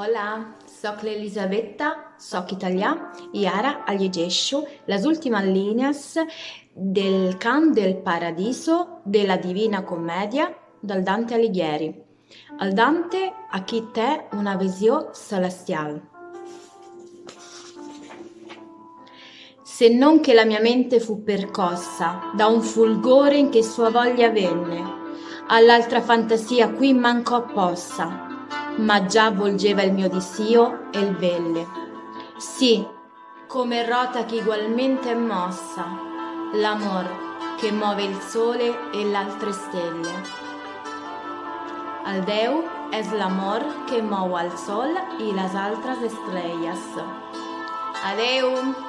Hola, soc l'Elisabetta, soc italià i ara llegeixo les últimes línies del Cant del Paradiso de la Divina Commedia del Dante Alighieri. El Dante aquí té una visió celestial. Se non che la mia mente fu percossa da un fulgore in che sua voglia venne, all'altra fantasia qui mancò possa, ma già volgeva il mio disio e il velle. Sì, come rota che ugualmente è mossa, l'amor che muove il sole e l'altre stelle. Al Déu és l'amor que mou al sol i les altres estrelles. Adeu!